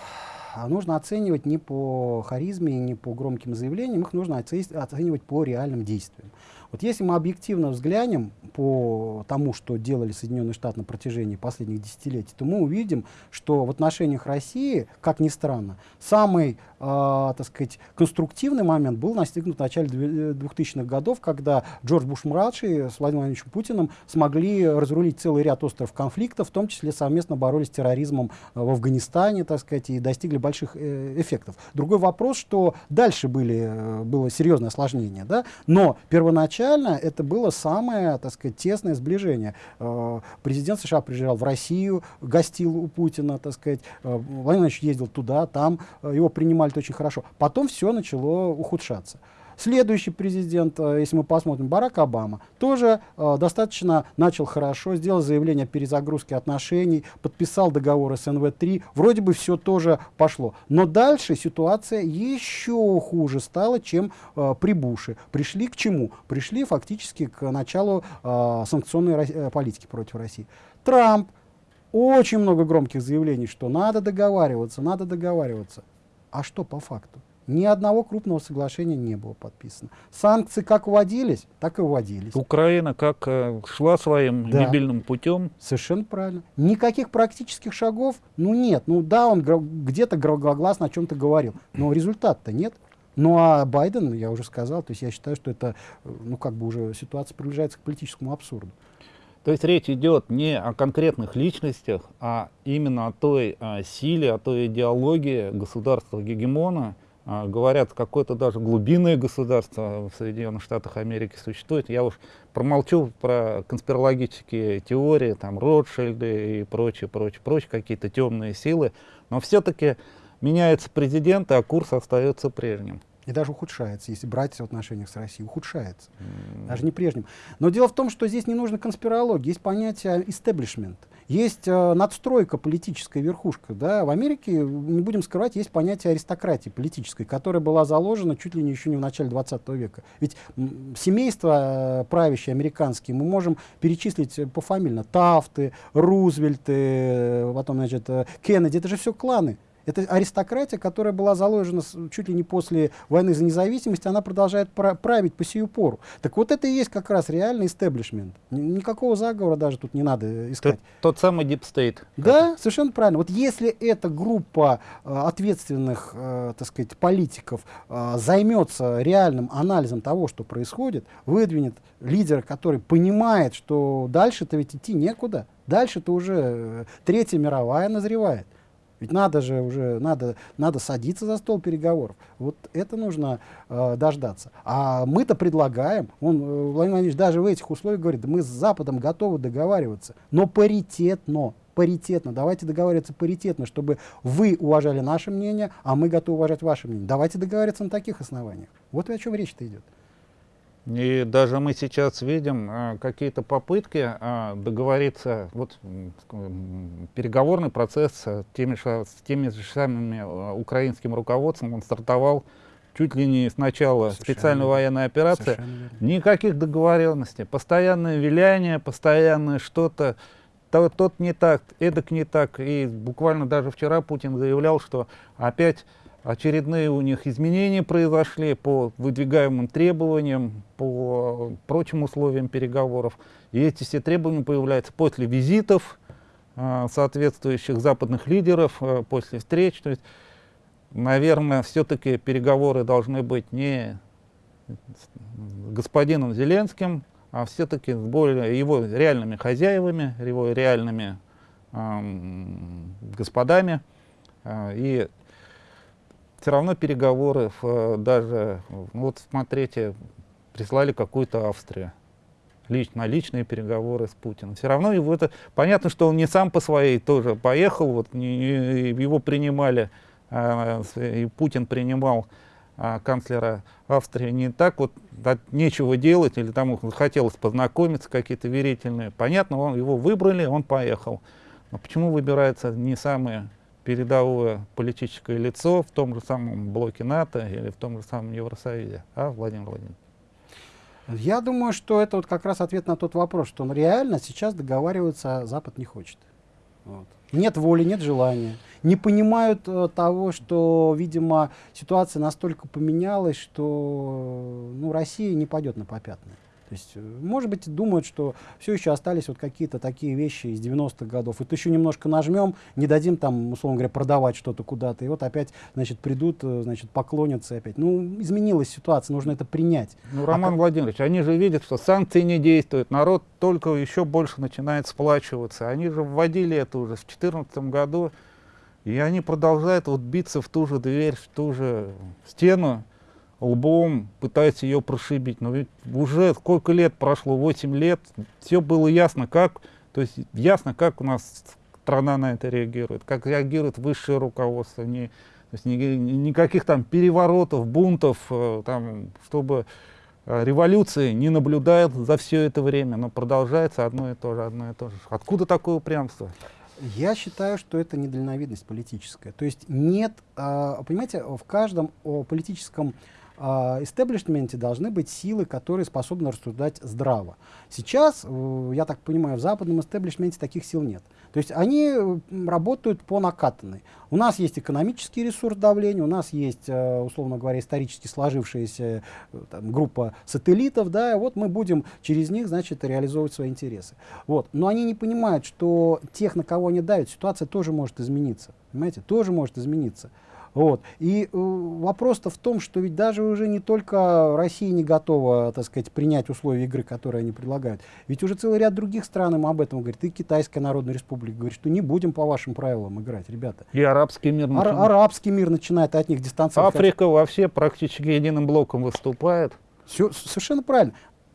нужно оценивать не по харизме, не по громким заявлениям, их нужно оценивать по реальным действиям. Вот если мы объективно взглянем по тому, что делали Соединенные Штаты на протяжении последних десятилетий, то мы увидим, что в отношениях России, как ни странно, самый э, так сказать, конструктивный момент был достигнут в начале 2000-х э, годов, когда Джордж Буш-младший с Владимиром Владимировичем Путиным смогли разрулить целый ряд остров конфликтов, в том числе совместно боролись с терроризмом э, в Афганистане, так сказать, и достигли больших э, эффектов. Другой вопрос, что дальше были, э, было серьезное осложнение, да? но первоначально это было самое, так сказать, тесное сближение. Э, президент США приезжал в Россию, гостил у Путина, так сказать, э, Владимир Владимирович ездил туда, там, э, его принимали очень хорошо. Потом все начало ухудшаться. Следующий президент, э, если мы посмотрим, Барак Обама, тоже э, достаточно начал хорошо, сделал заявление о перезагрузке отношений, подписал договор СНВ-3, вроде бы все тоже пошло. Но дальше ситуация еще хуже стала, чем э, при Буше. Пришли к чему? Пришли фактически к началу санкционной политики против России. Трамп, очень много громких заявлений, что надо договариваться, надо договариваться. А что по факту? Ни одного крупного соглашения не было подписано. Санкции как вводились, так и вводились. Украина как э, шла своим да. дебильным путем. Совершенно правильно. Никаких практических шагов, ну нет. Ну да, он где-то громогласно о чем-то говорил, но результата-то нет. Ну а Байден, я уже сказал, то есть я считаю, что это, э, ну как бы уже ситуация приближается к политическому абсурду. То есть речь идет не о конкретных личностях, а именно о той а, силе, о той идеологии государства-гегемона, говорят, какое-то даже глубинное государство в Соединенных Штатах Америки существует. Я уж промолчу про конспирологические теории, там, Ротшильды и прочее, прочее, прочее, какие-то темные силы. Но все-таки меняется президент, а курс остается прежним. И даже ухудшается, если брать в отношениях с Россией, ухудшается. Mm. Даже не прежним. Но дело в том, что здесь не нужно конспирология, есть понятие истеблишмент. Есть э, надстройка политическая верхушка. Да? В Америке, не будем скрывать, есть понятие аристократии политической, которая была заложена чуть ли не еще не в начале 20 века. Ведь семейства э, правящие американские мы можем перечислить пофамильно. Тафты, Рузвельты, э, потом, значит, Кеннеди, это же все кланы. Это аристократия, которая была заложена чуть ли не после войны за независимость, она продолжает править по сию пору. Так вот это и есть как раз реальный истеблишмент. Никакого заговора даже тут не надо искать. Тот, тот самый deep state. Да, совершенно правильно. Вот если эта группа э, ответственных, э, так сказать, политиков э, займется реальным анализом того, что происходит, выдвинет лидера, который понимает, что дальше-то ведь идти некуда, дальше-то уже э, Третья мировая назревает. Ведь надо же уже, надо, надо садиться за стол переговоров. Вот это нужно э, дождаться. А мы-то предлагаем, он, э, Владимир Владимирович даже в этих условиях говорит, мы с Западом готовы договариваться, но паритетно паритетно. Давайте договариваться паритетно, чтобы вы уважали наше мнение, а мы готовы уважать ваше мнение. Давайте договариваться на таких основаниях. Вот о чем речь-то идет. И даже мы сейчас видим а, какие-то попытки а, договориться, вот переговорный процесс с теми, с теми же самыми а, украинским руководством, он стартовал чуть ли не с начала Совершенно специальной военной операции. Никаких договоренностей, постоянное виляние, постоянное что-то, то, тот не так, эдак не так. И буквально даже вчера Путин заявлял, что опять Очередные у них изменения произошли по выдвигаемым требованиям, по прочим условиям переговоров. И эти все требования появляются после визитов э, соответствующих западных лидеров, э, после встреч. То есть, наверное, все-таки переговоры должны быть не с господином Зеленским, а все-таки с более его реальными хозяевами, его реальными э, господами. И все равно переговоры, э, даже, вот смотрите, прислали какую-то Австрию лично, личные переговоры с Путиным. Все равно его это понятно, что он не сам по своей тоже поехал, вот не, не, его принимали, а, и Путин принимал а, канцлера Австрии не так вот да, нечего делать или там хотелось познакомиться какие-то верительные. Понятно, он его выбрали, он поехал. Но почему выбираются не самые передовое политическое лицо в том же самом блоке НАТО или в том же самом Евросоюзе, а, Владимир Владимирович? Я думаю, что это вот как раз ответ на тот вопрос, что он реально сейчас договариваться Запад не хочет. Вот. Нет воли, нет желания. Не понимают э, того, что, видимо, ситуация настолько поменялась, что ну, Россия не пойдет на попятные. То есть, э, может быть, думают, что все еще остались вот какие-то такие вещи из 90-х годов. Вот еще немножко нажмем, не дадим там, условно говоря, продавать что-то куда-то. И вот опять, значит, придут, э, значит, поклонятся опять. Ну, изменилась ситуация, нужно это принять. Ну, Роман а Владимирович, они же видят, что санкции не действуют, народ только еще больше начинает сплачиваться. Они же вводили это уже в 2014 году, и они продолжают вот биться в ту же дверь, в ту же стену лбом пытается ее прошибить. Но ведь уже сколько лет прошло, 8 лет, все было ясно, как, то есть ясно, как у нас страна на это реагирует, как реагирует высшее руководство. Не есть ни, никаких там переворотов, бунтов, э, там, чтобы э, революции не наблюдает за все это время, но продолжается одно и то же, одно и то же. Откуда такое упрямство? Я считаю, что это недальновидность политическая. То есть нет, э, понимаете, в каждом политическом истеблишменте должны быть силы, которые способны рассуждать здраво. Сейчас, я так понимаю, в западном истеблишменте таких сил нет. То есть они работают по накатанной. У нас есть экономический ресурс давления, у нас есть, э, условно говоря, исторически сложившаяся э, там, группа сателлитов, да, вот мы будем через них, значит, реализовывать свои интересы. Вот. Но они не понимают, что тех, на кого они давят, ситуация тоже может измениться. Понимаете, тоже может измениться. Вот. И э, вопрос-то в том, что ведь даже уже не только Россия не готова, так сказать, принять условия игры, которые они предлагают. Ведь уже целый ряд других стран им об этом говорит. И Китайская Народная Республика говорит, что не будем по вашим правилам играть, ребята. И арабский мир начинает. Ар арабский мир начинает от них дистанцироваться. Африка вообще практически единым блоком выступает. Все, совершенно правильно.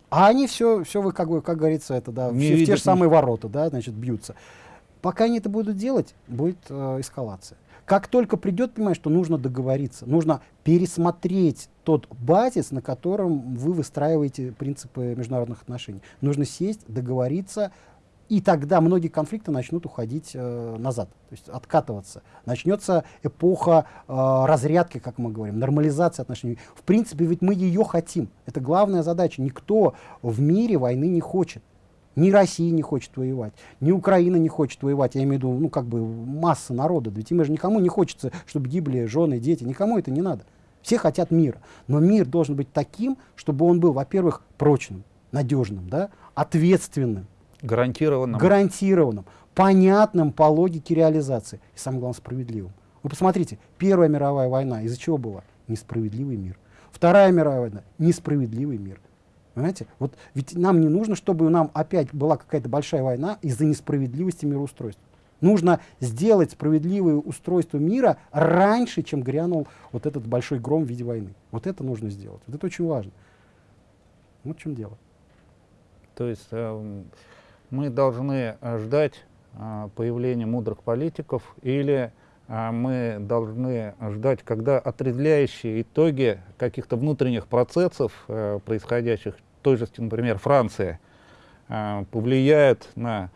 А они все, все вы, как, как говорится, это, да, все, в те же самые ворота, да, значит, бьются. Пока они это будут делать, будет э, эскалация. Как только придет, понимаешь, что нужно договориться, нужно пересмотреть тот базис, на котором вы выстраиваете принципы международных отношений. Нужно сесть, договориться, и тогда многие конфликты начнут уходить э, назад, то есть откатываться. Начнется эпоха э, разрядки, как мы говорим, нормализации отношений. В принципе, ведь мы ее хотим. Это главная задача. Никто в мире войны не хочет. Ни Россия не хочет воевать, ни Украина не хочет воевать. Я имею в виду, ну, как бы масса народа. Ведь им же никому не хочется, чтобы гибли жены, дети. Никому это не надо. Все хотят мира. Но мир должен быть таким, чтобы он был, во-первых, прочным, надежным, да, ответственным. Гарантированным. Гарантированным, понятным по логике реализации. И самое главное, справедливым. Вы посмотрите, Первая мировая война из-за чего была? Несправедливый мир. Вторая мировая война – несправедливый мир. Понимаете? Вот ведь нам не нужно, чтобы нам опять была какая-то большая война из-за несправедливости мироустройства. Нужно сделать справедливое устройство мира раньше, чем грянул вот этот большой гром в виде войны. Вот это нужно сделать. Вот это очень важно. Вот в чем дело. То есть э, мы должны э, ждать э, появления мудрых политиков или э, мы должны ждать, когда отрезвляющие итоги каких-то внутренних процессов, э, происходящих той же, например, Франция, э, повлияет на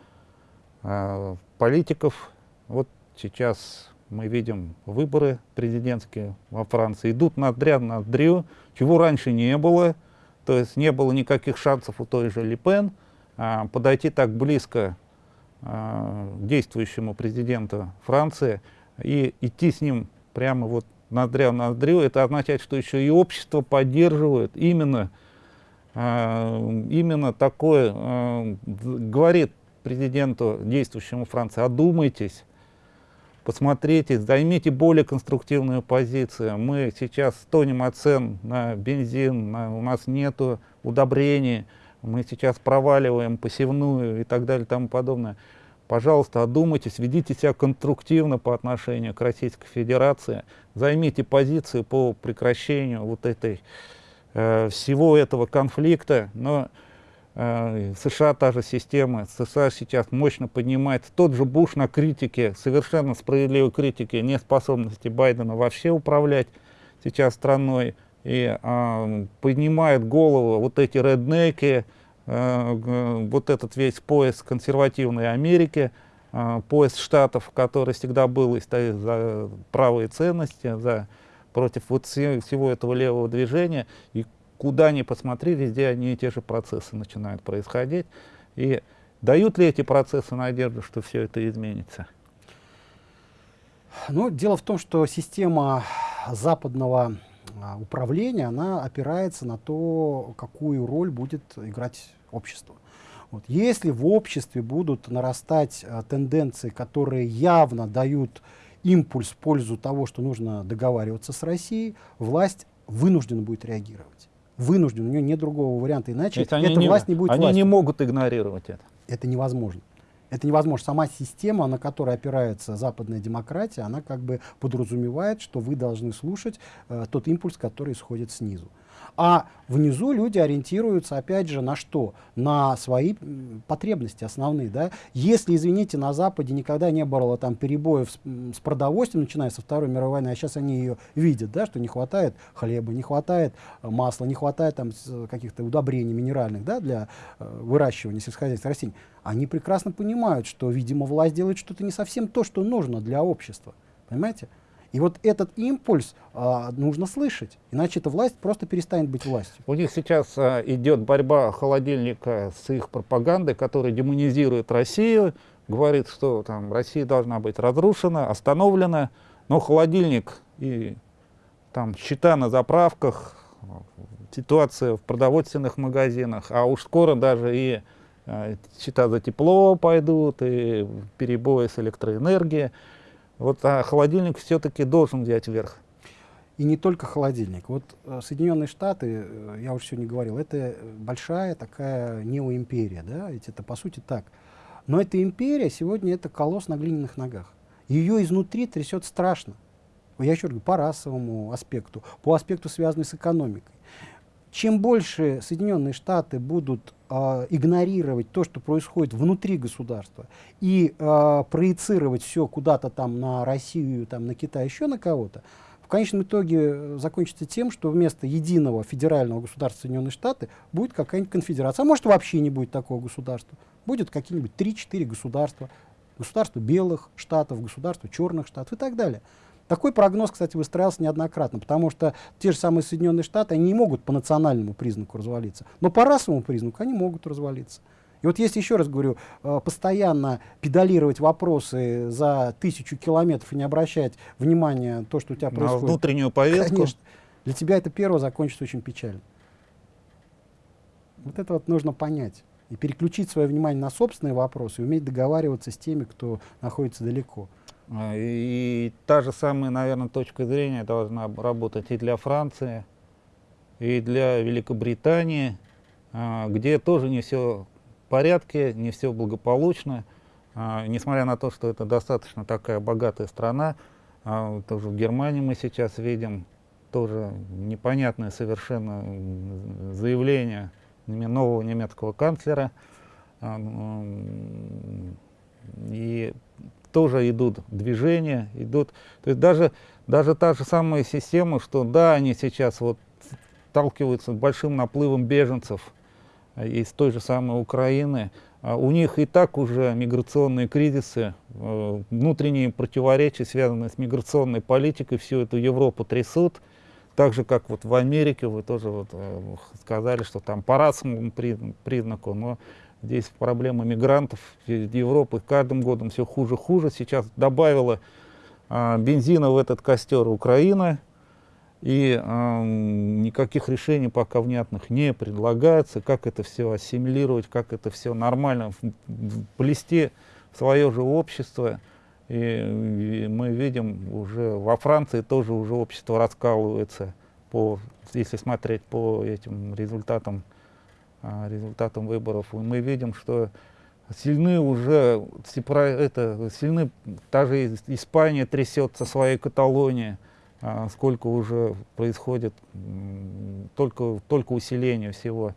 э, политиков. Вот сейчас мы видим выборы президентские во Франции. Идут ноздря ноздрю, чего раньше не было. То есть не было никаких шансов у той же Ле Пен э, подойти так близко э, действующему президенту Франции и идти с ним прямо вот ноздря в ноздрю. Это означает, что еще и общество поддерживает именно именно такое а, говорит президенту, действующему Франции, одумайтесь, посмотрите, займите более конструктивную позицию. Мы сейчас стонем от цен на бензин, на, у нас нет удобрений, мы сейчас проваливаем посевную и так далее и тому подобное. Пожалуйста, одумайтесь, ведите себя конструктивно по отношению к Российской Федерации, займите позицию по прекращению вот этой всего этого конфликта, но э, США та же система, США сейчас мощно поднимает, тот же Буш на критике, совершенно справедливой критике неспособности Байдена вообще управлять сейчас страной, и э, поднимает голову вот эти реднеки, э, вот этот весь пояс консервативной Америки, э, пояс штатов, который всегда был и стоит за правые ценности, за против вот всего этого левого движения. И куда ни посмотри, везде одни и те же процессы начинают происходить. И дают ли эти процессы надежду, что все это изменится? Ну, дело в том, что система западного а, управления, она опирается на то, какую роль будет играть общество. Вот. Если в обществе будут нарастать а, тенденции, которые явно дают импульс в пользу того, что нужно договариваться с Россией, власть вынуждена будет реагировать. Вынуждена, у нее нет другого варианта, иначе эта не, власть не будет Они властью. не могут игнорировать это. Это невозможно. Это невозможно. Сама система, на которой опирается западная демократия, она как бы подразумевает, что вы должны слушать э, тот импульс, который исходит снизу. А внизу люди ориентируются, опять же, на что? На свои потребности основные. Да? Если, извините, на Западе никогда не было там перебоев с, с продовольствием, начиная со Второй мировой войны, а сейчас они ее видят, да, что не хватает хлеба, не хватает э, масла, не хватает там каких-то удобрений минеральных да, для э, выращивания сельскохозяйственных растений, они прекрасно понимают, что, видимо, власть делает что-то не совсем то, что нужно для общества. Понимаете? И вот этот импульс а, нужно слышать, иначе эта власть просто перестанет быть властью. У них сейчас а, идет борьба холодильника с их пропагандой, которая демонизирует Россию, говорит, что там Россия должна быть разрушена, остановлена, но холодильник и там счета на заправках, ситуация в продовольственных магазинах, а уж скоро даже и э, счета за тепло пойдут, и перебои с электроэнергией. Вот а холодильник все-таки должен взять верх. И не только холодильник. Вот э, Соединенные Штаты, э, я уже сегодня говорил, это большая такая неоимперия, да, ведь это по сути так. Но эта империя сегодня это колосс на глиняных ногах. Ее изнутри трясет страшно. Я еще говорю, по расовому аспекту, по аспекту, связанному с экономикой. Чем больше Соединенные Штаты будут э, игнорировать то, что происходит внутри государства, и э, проецировать все куда-то там на Россию, там, на Китай, еще на кого-то, в конечном итоге закончится тем, что вместо единого федерального государства Соединенные Штаты будет какая-нибудь конфедерация. А может вообще не будет такого государства. Будет какие-нибудь 3-4 государства. Государство белых штатов, государство черных штатов и так далее. Такой прогноз, кстати, выстраивался неоднократно, потому что те же самые Соединенные Штаты, они не могут по национальному признаку развалиться, но по расовому признаку они могут развалиться. И вот если, еще раз говорю, э, постоянно педалировать вопросы за тысячу километров и не обращать внимания на то, что у тебя происходит... На внутреннюю повестку? Конечно. Для тебя это первое закончится очень печально. Вот это вот нужно понять. И переключить свое внимание на собственные вопросы, и уметь договариваться с теми, кто находится далеко. А, и та же самая, наверное, точка зрения должна работать и для Франции, и для Великобритании, а, где тоже не все в порядке, не все благополучно. А, несмотря на то, что это достаточно такая богатая страна, тоже в Германии мы сейчас видим тоже непонятное совершенно заявление нового немецкого канцлера. И тоже идут движения, идут. То есть даже, даже та же самая система, что да, они сейчас вот сталкиваются с большим наплывом беженцев э, из той же самой Украины, а у них и так уже миграционные кризисы, э, внутренние противоречия, связанные с миграционной политикой, всю эту Европу трясут. Так же, как вот в Америке, вы тоже вот э, сказали, что там по расовому признаку, но Здесь проблема мигрантов Европы каждым годом все хуже хуже. Сейчас добавила а, бензина в этот костер Украина. И а, никаких решений пока внятных не предлагается, как это все ассимилировать, как это все нормально плести в свое же общество. И, и мы видим уже во Франции тоже уже общество раскалывается, по, если смотреть по этим результатам а, результатом выборов. И мы видим, что сильны уже, это, сильны, даже Испания трясется своей Каталонии, а, сколько уже происходит, только, только усиление всего.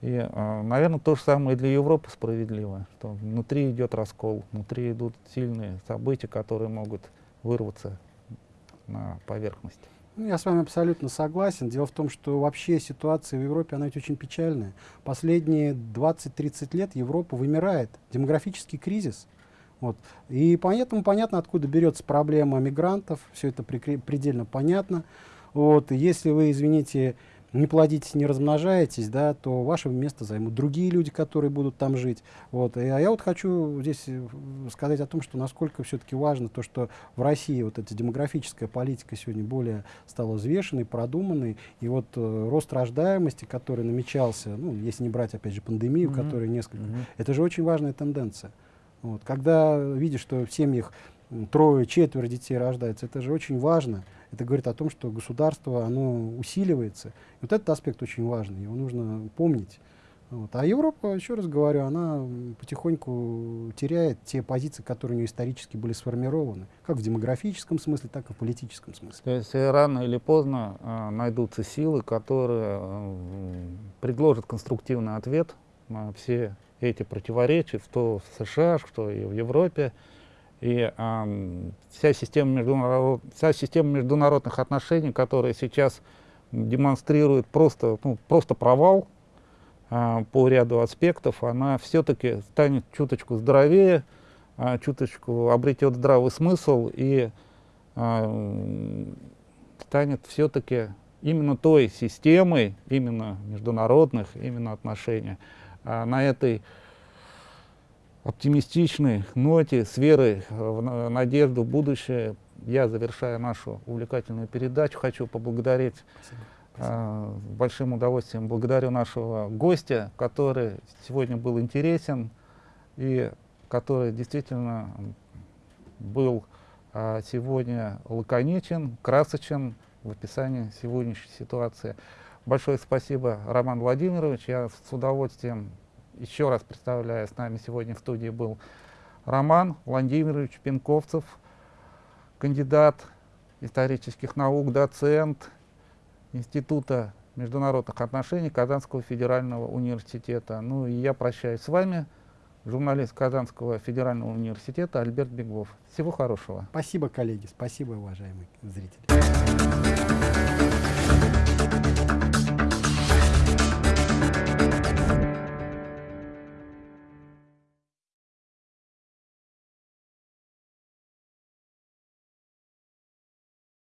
И, а, наверное, то же самое для Европы справедливо, что внутри идет раскол, внутри идут сильные события, которые могут вырваться на поверхность. Ну, я с вами абсолютно согласен. Дело в том, что вообще ситуация в Европе, она ведь очень печальная. Последние 20-30 лет Европа вымирает. Демографический кризис. Вот. И поэтому понятно, откуда берется проблема мигрантов. Все это предельно понятно. Вот. Если вы, извините, не плодитесь, не размножаетесь, да, то ваше место займут другие люди, которые будут там жить. Вот. И, а я вот хочу здесь э, сказать о том, что насколько все-таки важно то, что в России вот эта демографическая политика сегодня более стала взвешенной, продуманной, и вот э, рост рождаемости, который намечался, ну, если не брать, опять же, пандемию, mm -hmm. которая несколько, mm -hmm. это же очень важная тенденция. Вот. Когда видишь, что в семьях трое, четверо детей рождается, это же очень важно. Это говорит о том, что государство, оно усиливается. И вот этот аспект очень важный, его нужно помнить. Вот. А Европа, еще раз говорю, она потихоньку теряет те позиции, которые у нее исторически были сформированы, как в демографическом смысле, так и в политическом смысле. То есть рано или поздно э, найдутся силы, которые э, предложат конструктивный ответ на все эти противоречия, что в США, что и в Европе. И э, вся, система международ... вся система международных отношений, которая сейчас демонстрирует просто, ну, просто провал, а, по ряду аспектов, она все-таки станет чуточку здоровее, а, чуточку обретет здравый смысл и а, станет все-таки именно той системой, именно международных, именно отношений. А на этой оптимистичной ноте, с верой в надежду в будущее, я, завершая нашу увлекательную передачу, хочу поблагодарить Спасибо с большим удовольствием благодарю нашего гостя, который сегодня был интересен и который действительно был а, сегодня лаконичен, красочен в описании сегодняшней ситуации. Большое спасибо, Роман Владимирович. Я с удовольствием еще раз представляю, с нами сегодня в студии был Роман Владимирович Пинковцев, кандидат исторических наук, доцент, Института международных отношений Казанского федерального университета. Ну и я прощаюсь с вами, журналист Казанского федерального университета Альберт Беглов. Всего хорошего. Спасибо, коллеги, спасибо, уважаемые зрители.